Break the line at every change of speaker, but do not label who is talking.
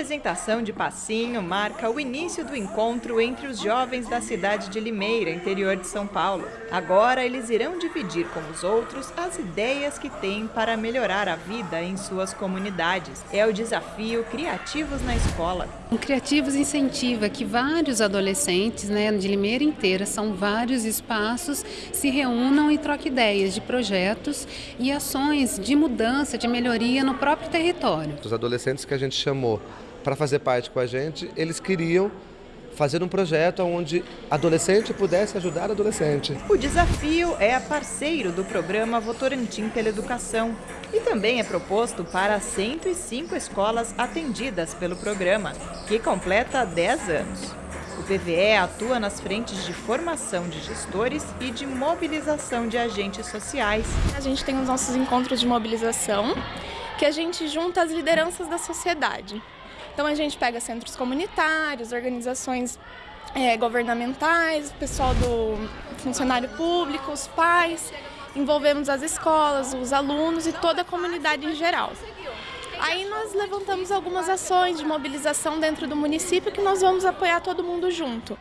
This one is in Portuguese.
apresentação de passinho marca o início do encontro entre os jovens da cidade de Limeira, interior de São Paulo. Agora eles irão dividir com os outros as ideias que têm para melhorar a vida em suas comunidades. É o desafio Criativos na Escola.
O Criativos incentiva que vários adolescentes né, de Limeira inteira, são vários espaços, se reúnam e troquem ideias de projetos e ações de mudança, de melhoria no próprio território.
Os adolescentes que a gente chamou para fazer parte com a gente, eles queriam fazer um projeto onde adolescente pudesse ajudar adolescente.
O desafio é parceiro do programa Votorantim pela Educação e também é proposto para 105 escolas atendidas pelo programa, que completa 10 anos. O PVE atua nas frentes de formação de gestores e de mobilização de agentes sociais.
A gente tem os nossos encontros de mobilização, que a gente junta as lideranças da sociedade. Então a gente pega centros comunitários, organizações é, governamentais, pessoal do funcionário público, os pais, envolvemos as escolas, os alunos e toda a comunidade em geral. Aí nós levantamos algumas ações de mobilização dentro do município que nós vamos apoiar todo mundo junto.